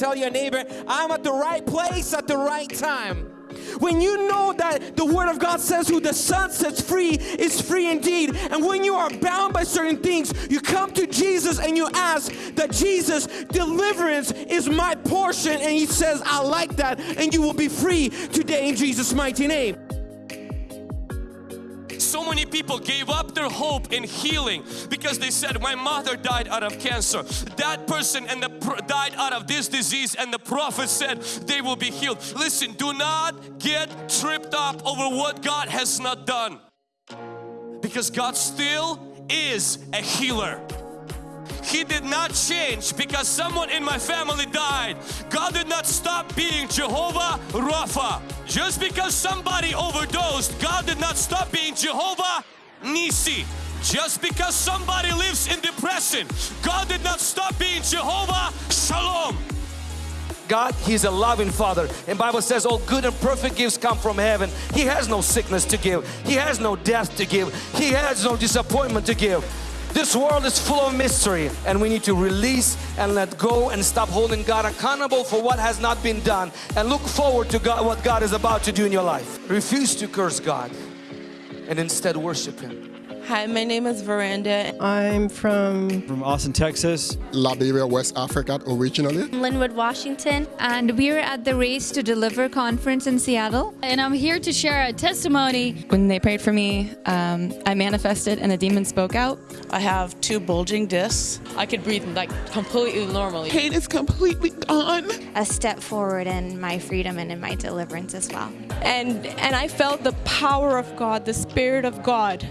Tell your neighbor, I'm at the right place at the right time. When you know that the Word of God says, Who the Son sets free is free indeed. And when you are bound by certain things, you come to Jesus and you ask that Jesus, deliverance is my portion. And He says, I like that. And you will be free today in Jesus' mighty name many people gave up their hope in healing because they said my mother died out of cancer. That person and the died out of this disease and the prophet said they will be healed. Listen do not get tripped up over what God has not done because God still is a healer he did not change because someone in my family died. God did not stop being Jehovah Rapha. Just because somebody overdosed, God did not stop being Jehovah Nissi. Just because somebody lives in depression, God did not stop being Jehovah Shalom. God, He's a loving Father. And Bible says all good and perfect gifts come from heaven. He has no sickness to give. He has no death to give. He has no disappointment to give. This world is full of mystery and we need to release and let go and stop holding God accountable for what has not been done and look forward to God, what God is about to do in your life. Refuse to curse God and instead worship Him. Hi, my name is Veranda. I'm from from Austin, Texas. Liberia, West Africa originally. Lynnwood, Washington. And we're at the Race to Deliver conference in Seattle. And I'm here to share a testimony. When they prayed for me, um, I manifested and the demon spoke out. I have two bulging discs. I could breathe like completely normally. Pain is completely gone. A step forward in my freedom and in my deliverance as well. And and I felt the power of God, the Spirit of God